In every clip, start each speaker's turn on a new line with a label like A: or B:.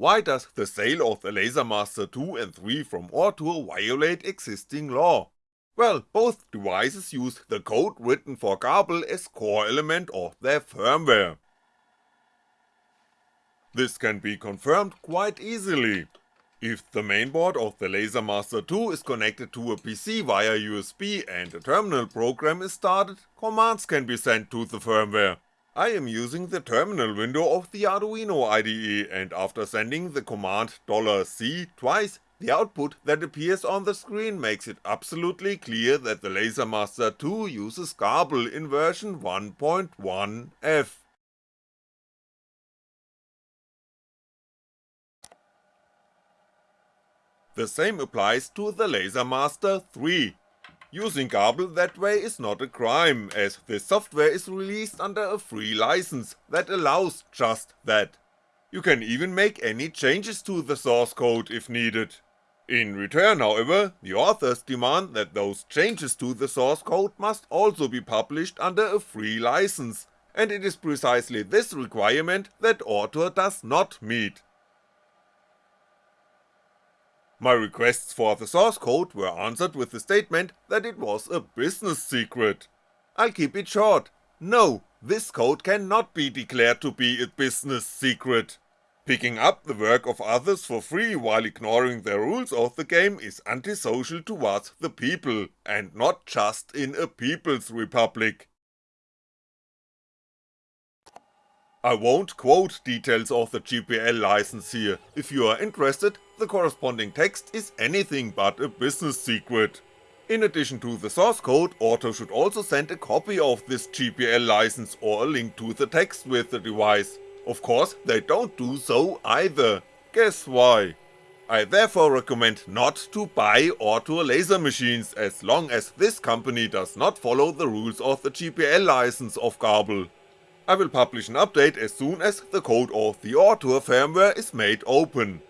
A: why does the sale of the LaserMaster 2 and 3 from Ortur violate existing law? Well, both devices use the code written for Grbl as core element of their firmware. This can be confirmed quite easily. If the mainboard of the LaserMaster 2 is connected to a PC via USB and a terminal program is started, commands can be sent to the firmware. I am using the terminal window of the Arduino IDE and after sending the command $C twice, the output that appears on the screen makes it absolutely clear that the LaserMaster 2 uses Grbl in version 1.1f. The same applies to the LaserMaster 3. Using Grbl that way is not a crime, as this software is released under a free license that allows just that. You can even make any changes to the source code if needed. In return however, the authors demand that those changes to the source code must also be published under a free license, and it is precisely this requirement that Ortur does not meet. My requests for the source code were answered with the statement that it was a business secret. I'll keep it short, no, this code cannot be declared to be a business secret. Picking up the work of others for free while ignoring the rules of the game is antisocial towards the people, and not just in a people's republic. I won't quote details of the GPL license here, if you are interested, the corresponding text is anything but a business secret. In addition to the source code, Ortur should also send a copy of this GPL license or a link to the text with the device, of course, they don't do so either. Guess why? I therefore recommend not to buy Ortur laser machines as long as this company does not follow the rules of the GPL license of Grbl. I will publish an update as soon as the code of the Ortur firmware is made open.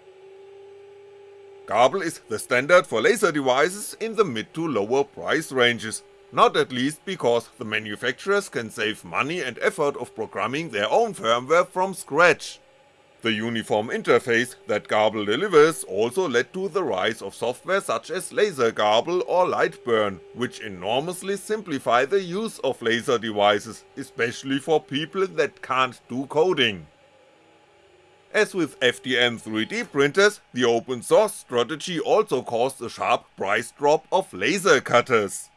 A: Grbl is the standard for laser devices in the mid to lower price ranges, not at least because the manufacturers can save money and effort of programming their own firmware from scratch. The uniform interface that Grbl delivers also led to the rise of software such as LaserGRBL or Lightburn, which enormously simplify the use of laser devices, especially for people that can't do coding. As with FDM 3D printers, the open source strategy also caused a sharp price drop of laser cutters.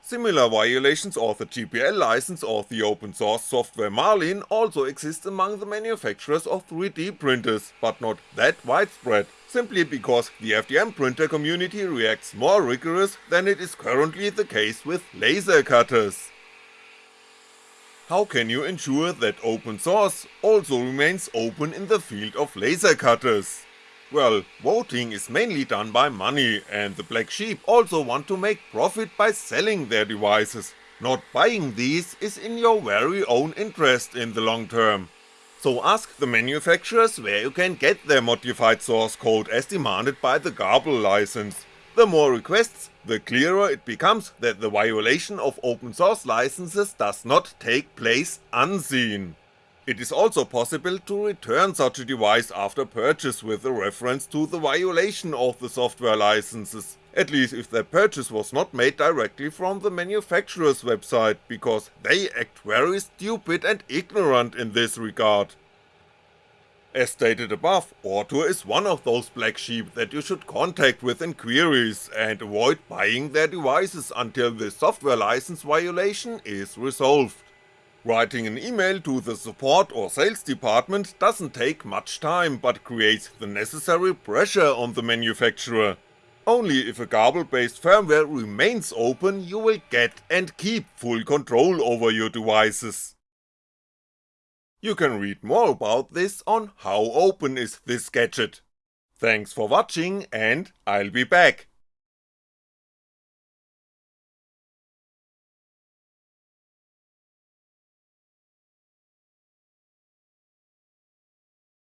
A: Similar violations of the GPL license of the open source software Marlin also exist among the manufacturers of 3D printers, but not that widespread, simply because the FDM printer community reacts more rigorous than it is currently the case with laser cutters. How can you ensure that open source also remains open in the field of laser cutters? Well, voting is mainly done by money, and the black sheep also want to make profit by selling their devices. Not buying these is in your very own interest in the long term. So ask the manufacturers where you can get their modified source code as demanded by the Grbl license. The more requests, the clearer it becomes that the violation of open source licenses does not take place unseen. It is also possible to return such a device after purchase with a reference to the violation of the software licenses, at least if the purchase was not made directly from the manufacturer's website, because they act very stupid and ignorant in this regard. As stated above, Ortur is one of those black sheep that you should contact with inquiries and avoid buying their devices until the software license violation is resolved. Writing an email to the support or sales department doesn't take much time but creates the necessary pressure on the manufacturer. Only if a Grbl based firmware remains open you will get and keep full control over your devices. You can read more about this on how open is this gadget. Thanks for watching and I'll be back.